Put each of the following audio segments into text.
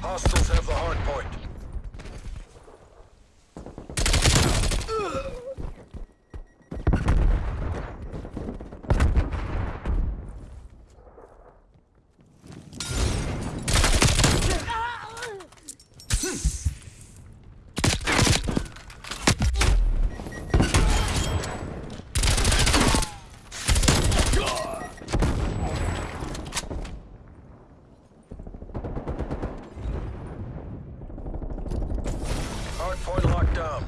Hostiles have the hard point. Hard point locked down.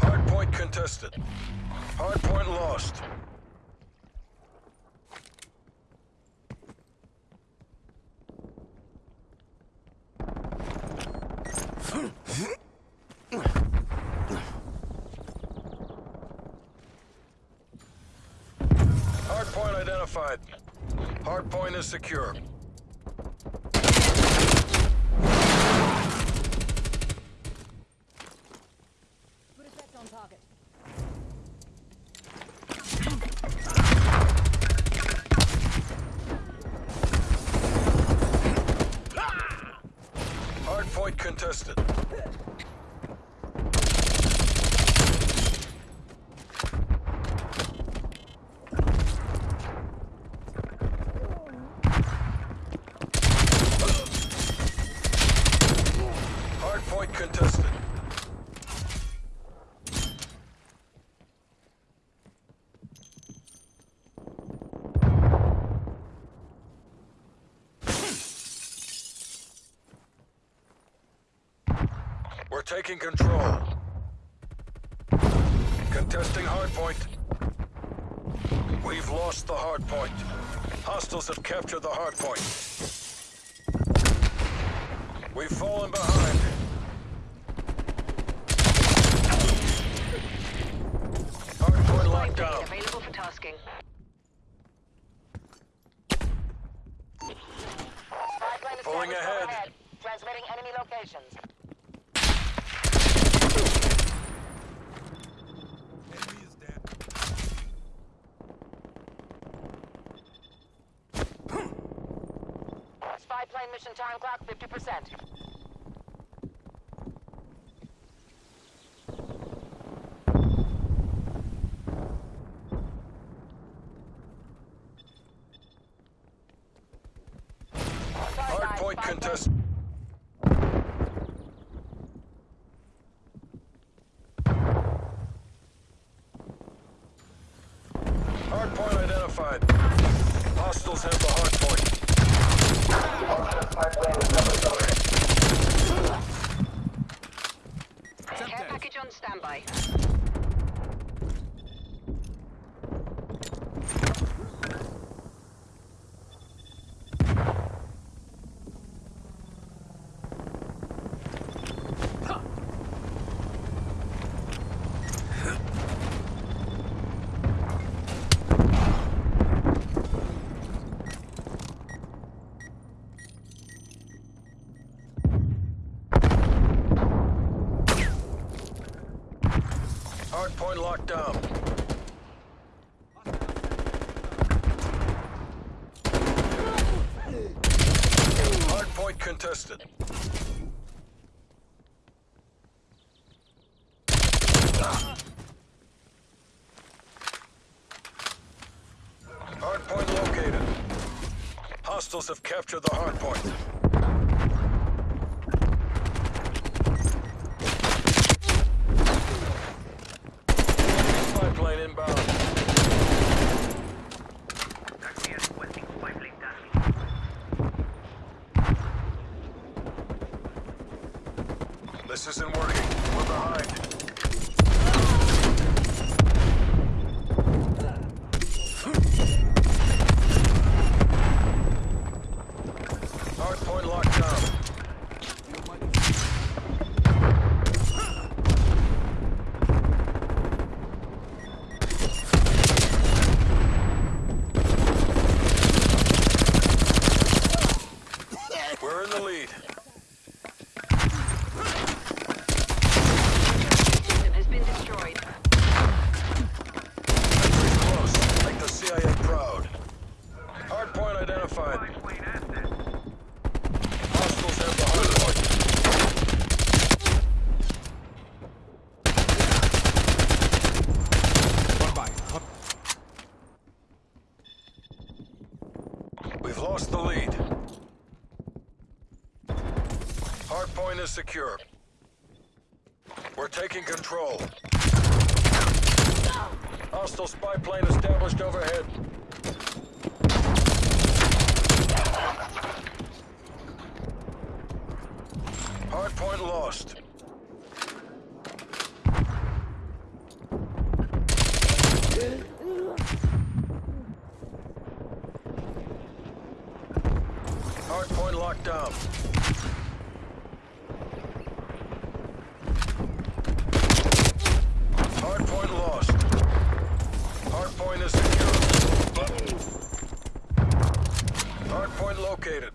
Hard point contested. Hard point lost. Hard point identified. Hard point is secure. Contested. Hard point contested. We're taking control. Contesting hardpoint. We've lost the hardpoint. Hostiles have captured the hardpoint. We've fallen behind. Hardpoint locked down. Available for tasking. Pulling ahead. Transmitting enemy locations. Spy plane mission time clock 50%. Hardpoint contested. Hardpoint identified. Hostiles have the hardpoint. Care package on standby. Hardpoint locked down. Hardpoint contested. Hardpoint located. Hostiles have captured the hardpoint. Spy plane inbound. This isn't working. We're behind. What's the lead? Hardpoint is secure. We're taking control. Hostile spy plane established overhead. Hardpoint lost. Hardpoint locked down. Hardpoint lost. Hardpoint is secure. Hardpoint located.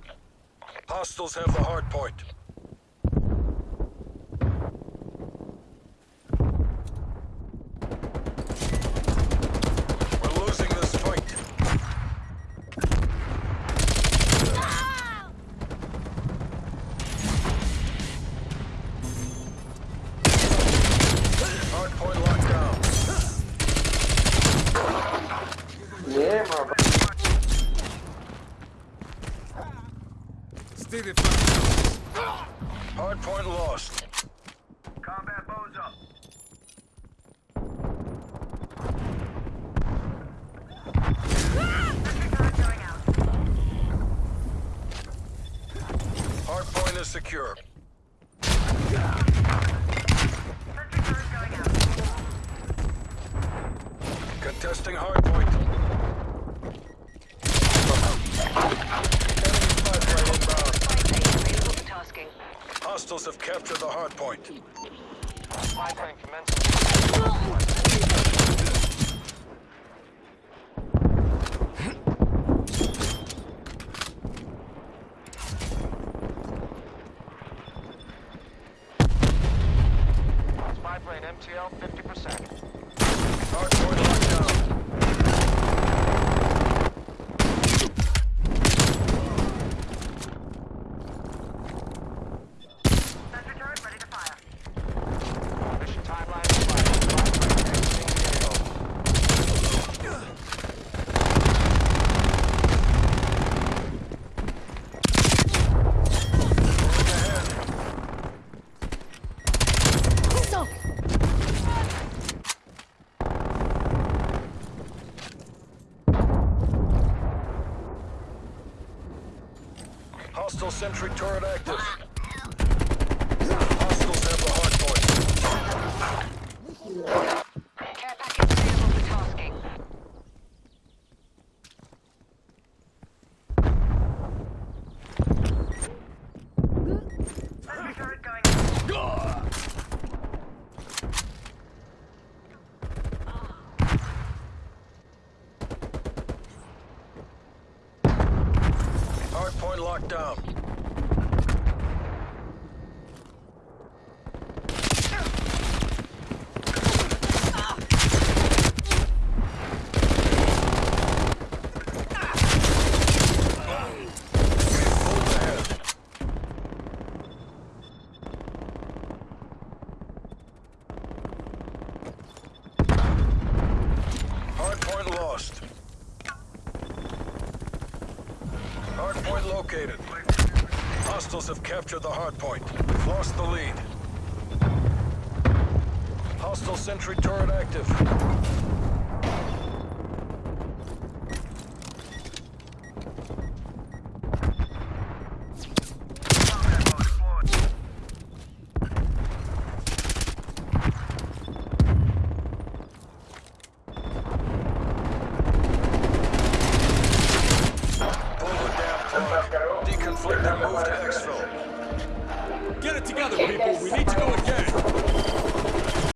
Hostiles have the hardpoint. We're losing this fight. Hardpoint locked down. Yeah, my bro. Stay the front. Hardpoint lost. Combat bows up. Hardpoint is secure. Contesting hardpoint. Hostiles have captured the hardpoint. Spy plane commencing. Spy plane MTL 50%. Hardpoint locked down. Sentry turret ready to fire. Mission timeline expired. Spy plane exiting the AO. Moving ahead. Pistol! Hostile sentry turret active. Hostiles have the hardpoint. Care package available for tasking. Sentry turret going. Hardpoint locked down. Moved ahead. Hardpoint lost. Hardpoint located. Hostiles have captured the hardpoint. We've lost the lead. Hostile sentry turret active.